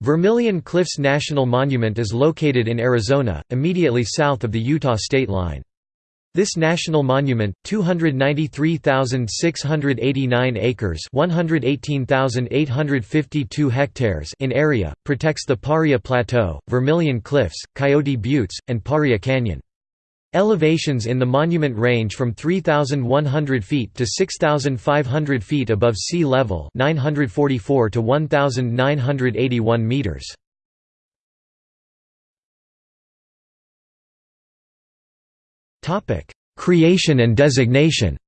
Vermilion Cliffs National Monument is located in Arizona, immediately south of the Utah state line. This national monument, 293,689 acres (118,852 hectares) in area, protects the Paria Plateau, Vermilion Cliffs, Coyote Buttes, and Paria Canyon. Elevations in the monument range from 3,100 feet to 6,500 feet above sea level 944 to 1,981 meters. Creation and designation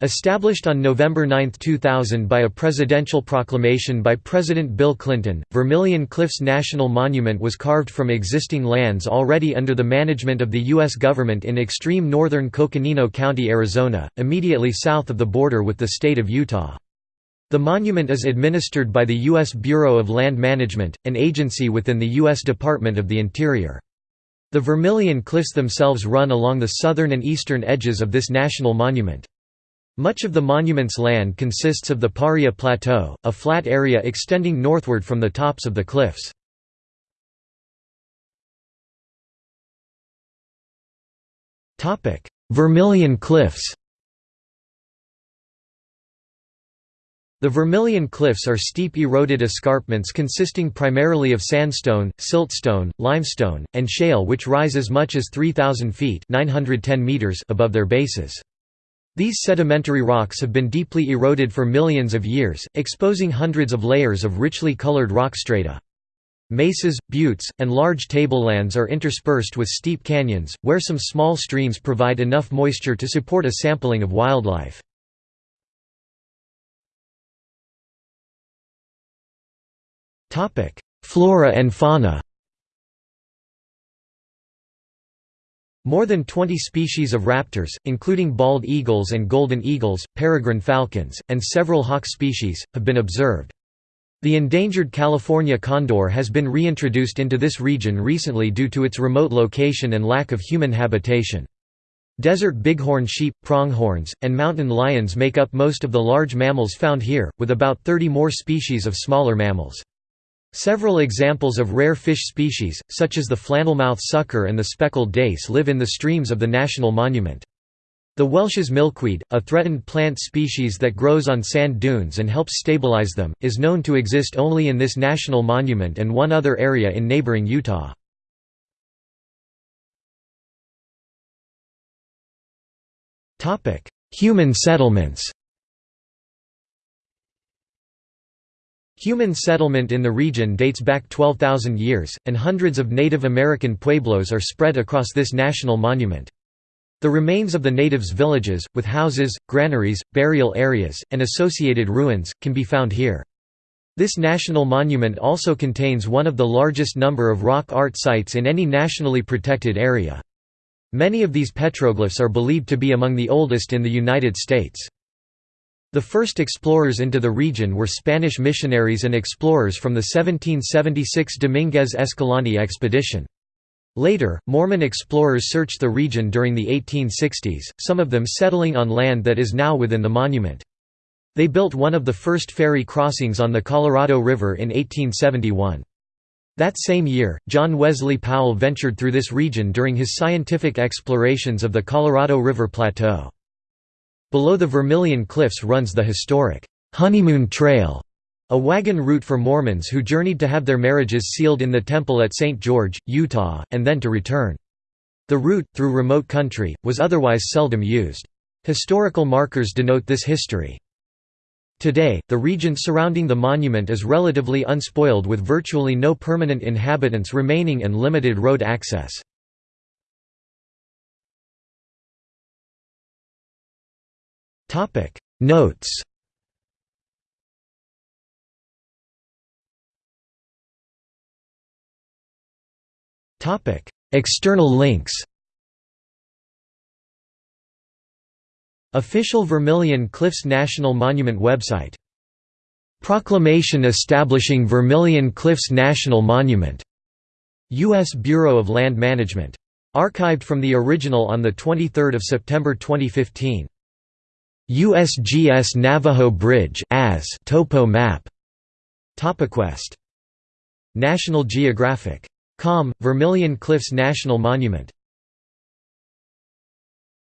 Established on November 9, 2000 by a presidential proclamation by President Bill Clinton, Vermilion Cliffs National Monument was carved from existing lands already under the management of the U.S. government in extreme northern Coconino County, Arizona, immediately south of the border with the state of Utah. The monument is administered by the U.S. Bureau of Land Management, an agency within the U.S. Department of the Interior. The Vermilion Cliffs themselves run along the southern and eastern edges of this national monument. Much of the monument's land consists of the Paria Plateau, a flat area extending northward from the tops of the cliffs. Vermilion Cliffs The Vermilion Cliffs are steep eroded escarpments consisting primarily of sandstone, siltstone, limestone, and shale which rise as much as 3,000 feet 910 meters above their bases. These sedimentary rocks have been deeply eroded for millions of years, exposing hundreds of layers of richly colored rock strata. Mesas, buttes, and large tablelands are interspersed with steep canyons, where some small streams provide enough moisture to support a sampling of wildlife. Flora and fauna More than 20 species of raptors, including bald eagles and golden eagles, peregrine falcons, and several hawk species, have been observed. The endangered California condor has been reintroduced into this region recently due to its remote location and lack of human habitation. Desert bighorn sheep, pronghorns, and mountain lions make up most of the large mammals found here, with about 30 more species of smaller mammals. Several examples of rare fish species, such as the flannelmouth sucker and the speckled dace live in the streams of the national monument. The Welsh's milkweed, a threatened plant species that grows on sand dunes and helps stabilize them, is known to exist only in this national monument and one other area in neighboring Utah. Human settlements Human settlement in the region dates back 12,000 years, and hundreds of Native American pueblos are spread across this national monument. The remains of the natives' villages, with houses, granaries, burial areas, and associated ruins, can be found here. This national monument also contains one of the largest number of rock art sites in any nationally protected area. Many of these petroglyphs are believed to be among the oldest in the United States. The first explorers into the region were Spanish missionaries and explorers from the 1776 Dominguez Escalante expedition. Later, Mormon explorers searched the region during the 1860s, some of them settling on land that is now within the monument. They built one of the first ferry crossings on the Colorado River in 1871. That same year, John Wesley Powell ventured through this region during his scientific explorations of the Colorado River Plateau. Below the Vermilion Cliffs runs the historic Honeymoon Trail, a wagon route for Mormons who journeyed to have their marriages sealed in the temple at St. George, Utah, and then to return. The route, through remote country, was otherwise seldom used. Historical markers denote this history. Today, the region surrounding the monument is relatively unspoiled with virtually no permanent inhabitants remaining and limited road access. Topic. Notes. Topic. External links. Official Vermilion Cliffs National Monument website. Proclamation establishing Vermilion Cliffs National Monument. U.S. Bureau of Land Management. Archived from the original on 23 September 2015 USGS Navajo Bridge as topo map. TopoQuest National Geographic. Com, Vermilion Cliffs National Monument